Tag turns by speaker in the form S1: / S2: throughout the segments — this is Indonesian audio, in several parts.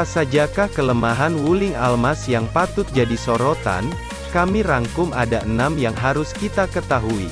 S1: Apa sajakah kelemahan Wuling Almas yang patut jadi sorotan? Kami rangkum ada enam yang harus kita ketahui.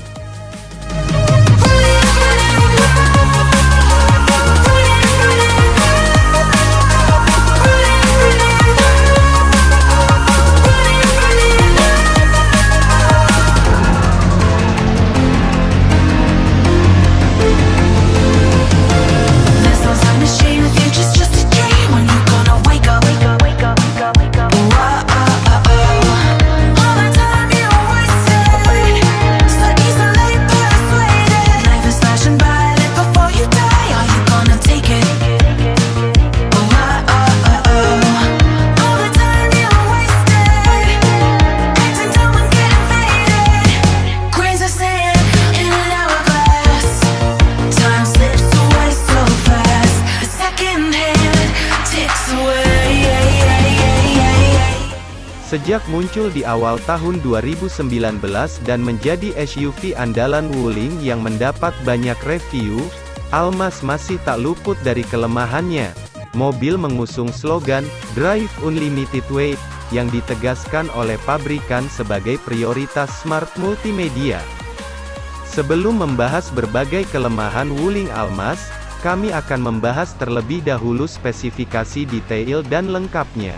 S1: Sejak muncul di awal tahun 2019 dan menjadi SUV andalan Wuling yang mendapat banyak review, Almas masih tak luput dari kelemahannya. Mobil mengusung slogan, Drive Unlimited Weight, yang ditegaskan oleh pabrikan sebagai prioritas smart multimedia. Sebelum membahas berbagai kelemahan Wuling Almas, kami akan membahas terlebih dahulu spesifikasi detail dan lengkapnya.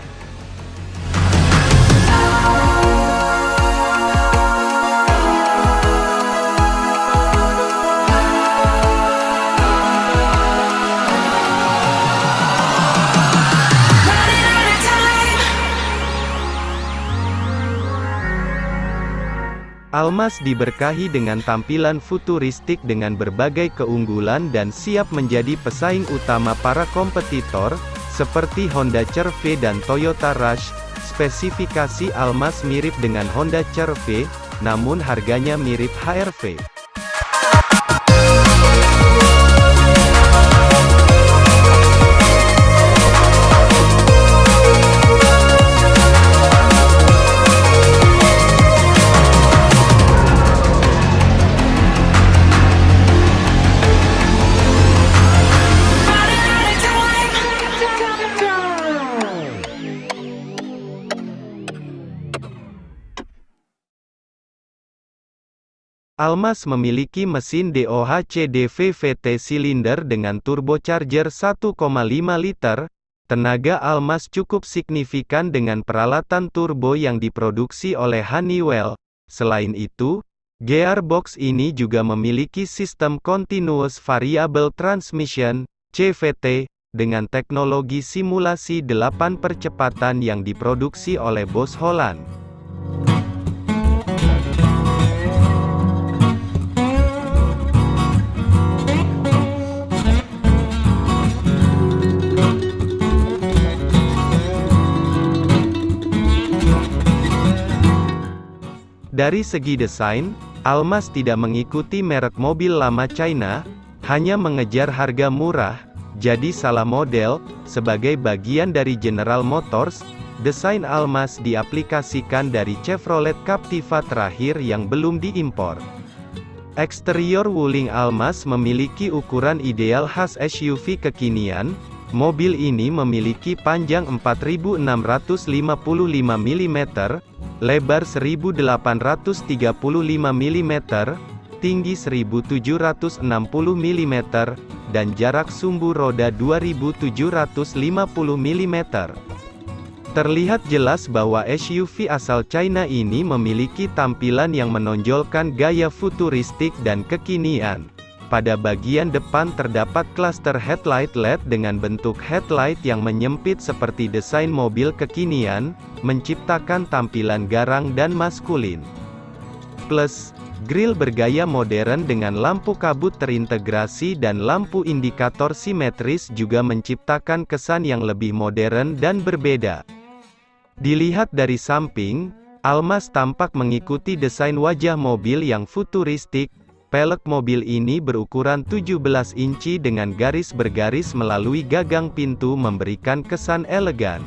S1: Almas diberkahi dengan tampilan futuristik dengan berbagai keunggulan dan siap menjadi pesaing utama para kompetitor, seperti Honda CR-V dan Toyota Rush. Spesifikasi Almas mirip dengan Honda CR-V, namun harganya mirip HR-V. Almas memiliki mesin DOHC-DV VT silinder dengan turbocharger 1,5 liter. Tenaga Almas cukup signifikan dengan peralatan turbo yang diproduksi oleh Honeywell. Selain itu, gearbox ini juga memiliki sistem Continuous Variable Transmission (CVT) dengan teknologi simulasi 8 percepatan yang diproduksi oleh Bos Holland. Dari segi desain, Almas tidak mengikuti merek mobil lama China, hanya mengejar harga murah, jadi salah model, sebagai bagian dari General Motors, desain Almas diaplikasikan dari Chevrolet Captiva terakhir yang belum diimpor. Eksterior Wuling Almas memiliki ukuran ideal khas SUV kekinian, mobil ini memiliki panjang 4655 mm, lebar 1835 mm, tinggi 1760 mm, dan jarak sumbu roda 2750 mm. Terlihat jelas bahwa SUV asal China ini memiliki tampilan yang menonjolkan gaya futuristik dan kekinian. Pada bagian depan terdapat klaster headlight LED dengan bentuk headlight yang menyempit seperti desain mobil kekinian, menciptakan tampilan garang dan maskulin. Plus, grill bergaya modern dengan lampu kabut terintegrasi dan lampu indikator simetris juga menciptakan kesan yang lebih modern dan berbeda. Dilihat dari samping, Almas tampak mengikuti desain wajah mobil yang futuristik. Pelek mobil ini berukuran 17 inci dengan garis bergaris melalui gagang pintu memberikan kesan elegan.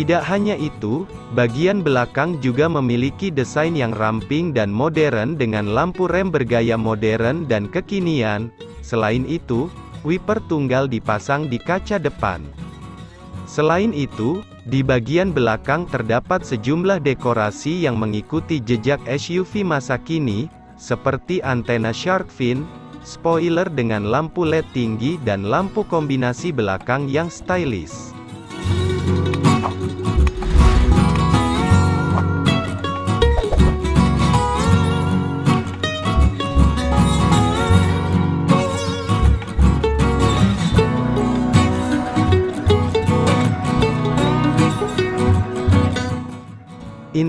S1: Tidak hanya itu, bagian belakang juga memiliki desain yang ramping dan modern dengan lampu rem bergaya modern dan kekinian. Selain itu, wiper tunggal dipasang di kaca depan. Selain itu, di bagian belakang terdapat sejumlah dekorasi yang mengikuti jejak SUV masa kini, seperti antena shark fin, spoiler dengan lampu LED tinggi dan lampu kombinasi belakang yang stylish.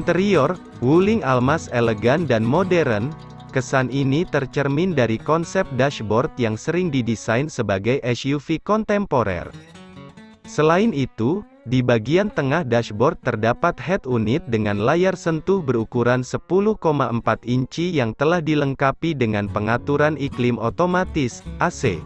S1: Interior, Wuling Almas elegan dan modern, kesan ini tercermin dari konsep dashboard yang sering didesain sebagai SUV kontemporer. Selain itu, di bagian tengah dashboard terdapat head unit dengan layar sentuh berukuran 10,4 inci yang telah dilengkapi dengan pengaturan iklim otomatis, AC.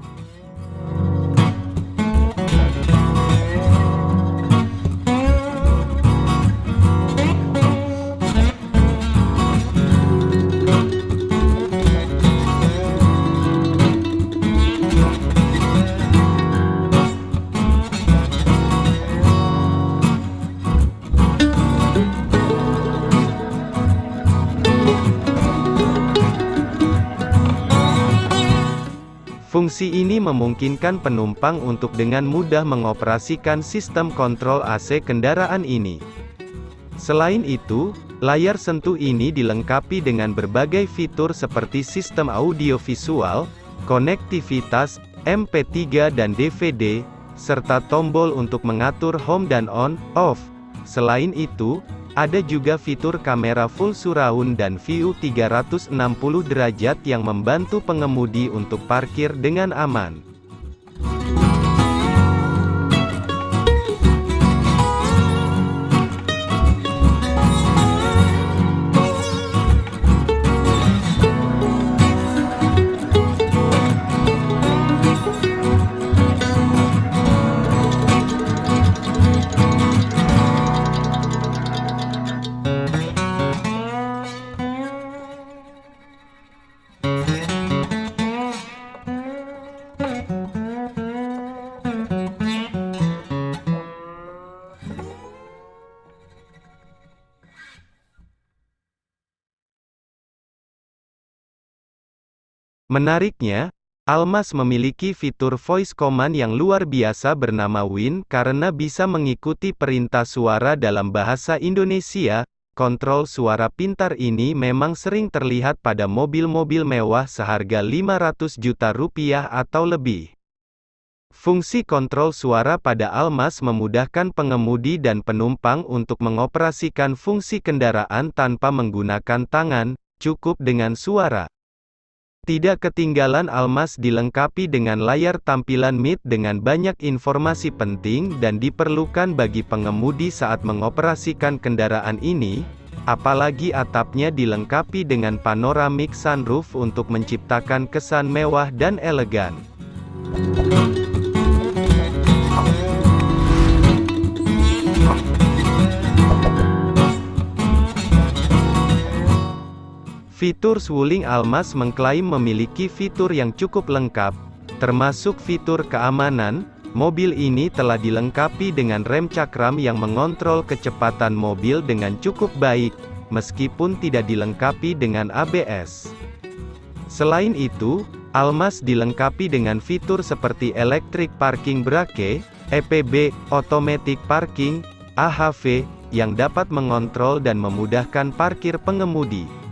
S1: Fungsi ini memungkinkan penumpang untuk dengan mudah mengoperasikan sistem kontrol AC kendaraan ini. Selain itu, layar sentuh ini dilengkapi dengan berbagai fitur seperti sistem audio visual, konektivitas, MP3 dan DVD, serta tombol untuk mengatur home dan on/off. Selain itu, ada juga fitur kamera full surround dan view 360 derajat yang membantu pengemudi untuk parkir dengan aman. Menariknya, Almas memiliki fitur voice command yang luar biasa bernama Win karena bisa mengikuti perintah suara dalam bahasa Indonesia. Kontrol suara pintar ini memang sering terlihat pada mobil-mobil mewah seharga 500 juta rupiah atau lebih. Fungsi kontrol suara pada Almas memudahkan pengemudi dan penumpang untuk mengoperasikan fungsi kendaraan tanpa menggunakan tangan, cukup dengan suara. Tidak ketinggalan Almas dilengkapi dengan layar tampilan mid dengan banyak informasi penting dan diperlukan bagi pengemudi saat mengoperasikan kendaraan ini, apalagi atapnya dilengkapi dengan panoramic sunroof untuk menciptakan kesan mewah dan elegan. Fitur Swuling Almas mengklaim memiliki fitur yang cukup lengkap, termasuk fitur keamanan. Mobil ini telah dilengkapi dengan rem cakram yang mengontrol kecepatan mobil dengan cukup baik, meskipun tidak dilengkapi dengan ABS. Selain itu, Almas dilengkapi dengan fitur seperti Electric Parking Brake, EPB, Automatic Parking, AHV, yang dapat mengontrol dan memudahkan parkir pengemudi.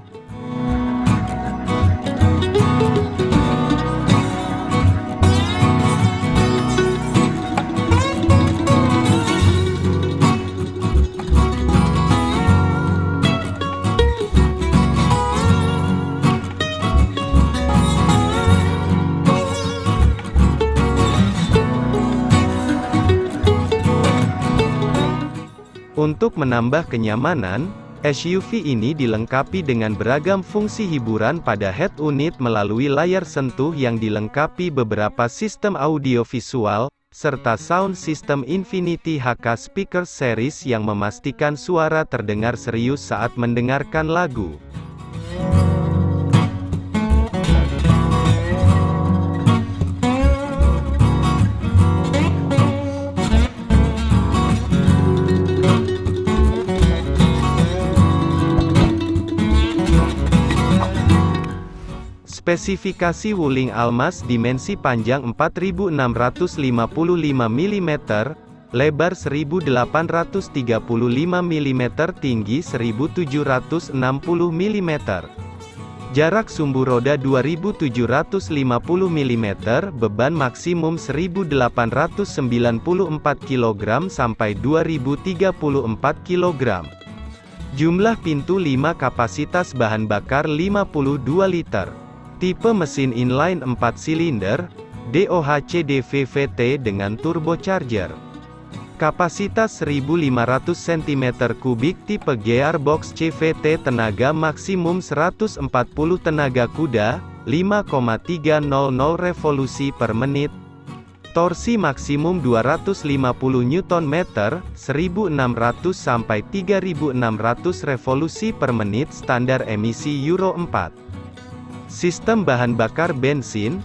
S1: Untuk menambah kenyamanan, SUV ini dilengkapi dengan beragam fungsi hiburan pada head unit melalui layar sentuh yang dilengkapi beberapa sistem audio visual, serta sound system Infinity HK Speaker Series yang memastikan suara terdengar serius saat mendengarkan lagu. Spesifikasi Wuling Almas dimensi panjang 4655 mm, lebar 1835 mm, tinggi 1760 mm. Jarak sumbu roda 2750 mm, beban maksimum 1894 kg sampai 2034 kg. Jumlah pintu 5 kapasitas bahan bakar 52 liter. Tipe mesin inline 4 silinder, DOHC DVVT dengan turbocharger. Kapasitas 1500 cm3 tipe gearbox CVT tenaga maksimum 140 tenaga kuda, 5,300 revolusi per menit. Torsi maksimum 250 Nm, 1600 sampai 3600 revolusi per menit standar emisi Euro 4. Sistem bahan bakar bensin.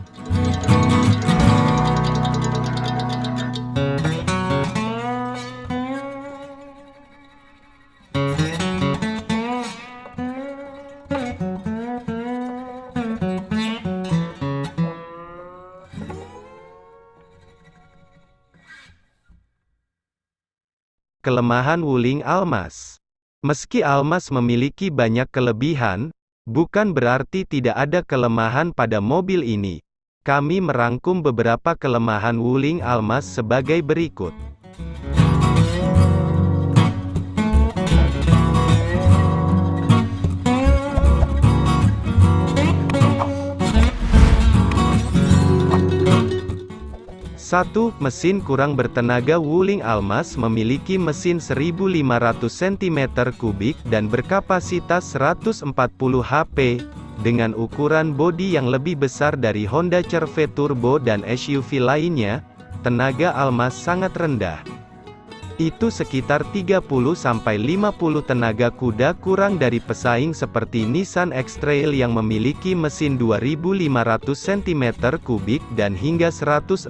S1: Kelemahan Wuling Almas. Meski Almas memiliki banyak kelebihan, Bukan berarti tidak ada kelemahan pada mobil ini. Kami merangkum beberapa kelemahan Wuling Almas sebagai berikut. 1. Mesin kurang bertenaga Wuling Almas memiliki mesin 1500 cm3 dan berkapasitas 140 HP, dengan ukuran bodi yang lebih besar dari Honda CR-V Turbo dan SUV lainnya, tenaga Almas sangat rendah itu sekitar 30-50 tenaga kuda kurang dari pesaing seperti Nissan X-Trail yang memiliki mesin 2500 cm3 dan hingga 169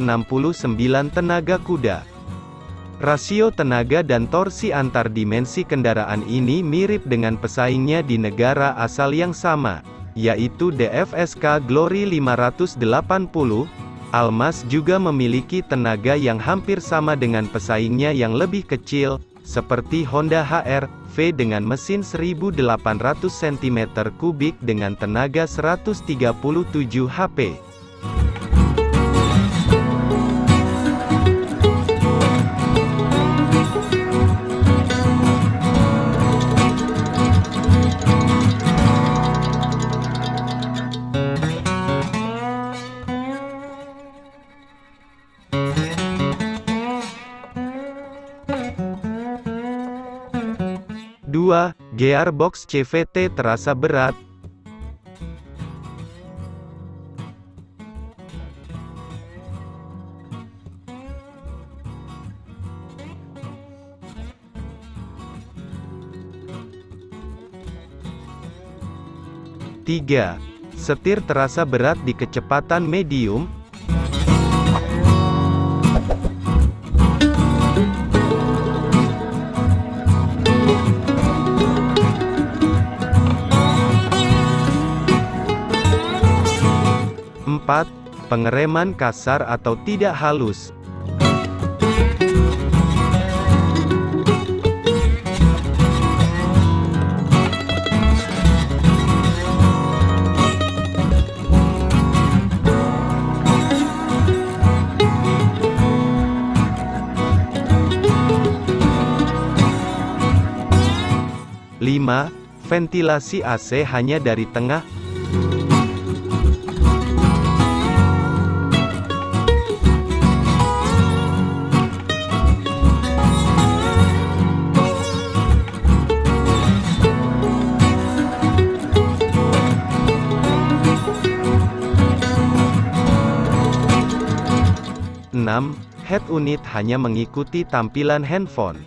S1: tenaga kuda. Rasio tenaga dan torsi antar dimensi kendaraan ini mirip dengan pesaingnya di negara asal yang sama, yaitu DFSK Glory 580, Almas juga memiliki tenaga yang hampir sama dengan pesaingnya yang lebih kecil, seperti Honda HR-V dengan mesin 1800 cm3 dengan tenaga 137 HP. Gearbox CVT terasa berat. Tiga, setir terasa berat di kecepatan medium, Pengereman kasar atau tidak halus. Lima, ventilasi AC hanya dari tengah 6.
S2: head unit hanya mengikuti tampilan handphone.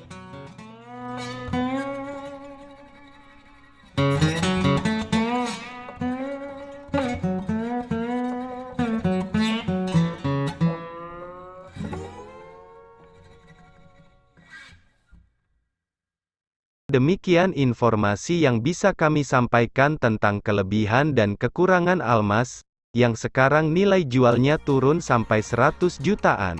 S2: Demikian informasi yang bisa kami sampaikan tentang kelebihan dan kekurangan Almas, yang sekarang nilai jualnya turun sampai 100 jutaan.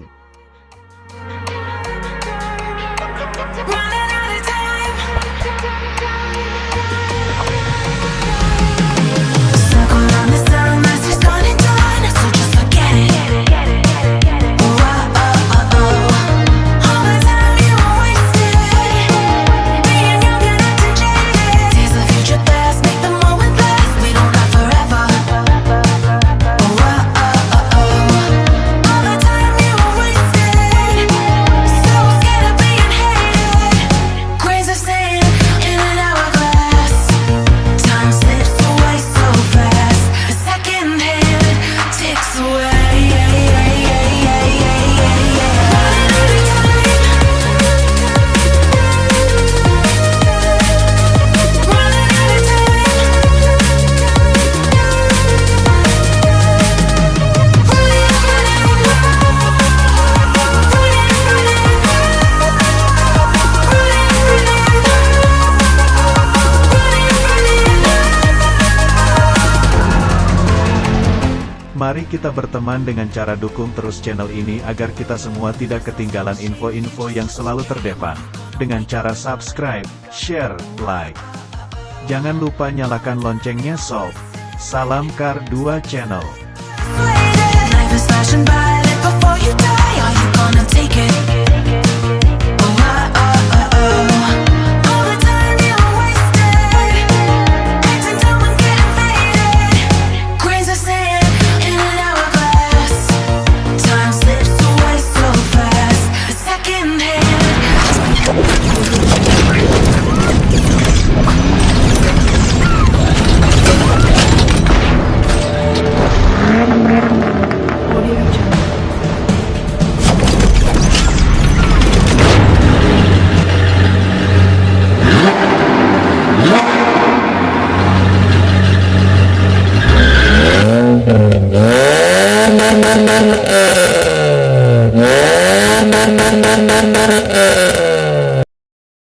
S3: Mari kita berteman dengan cara dukung terus channel ini agar kita semua tidak ketinggalan info-info yang selalu terdepan. Dengan cara subscribe, share, like. Jangan lupa nyalakan loncengnya sob. Salam Kar 2 Channel.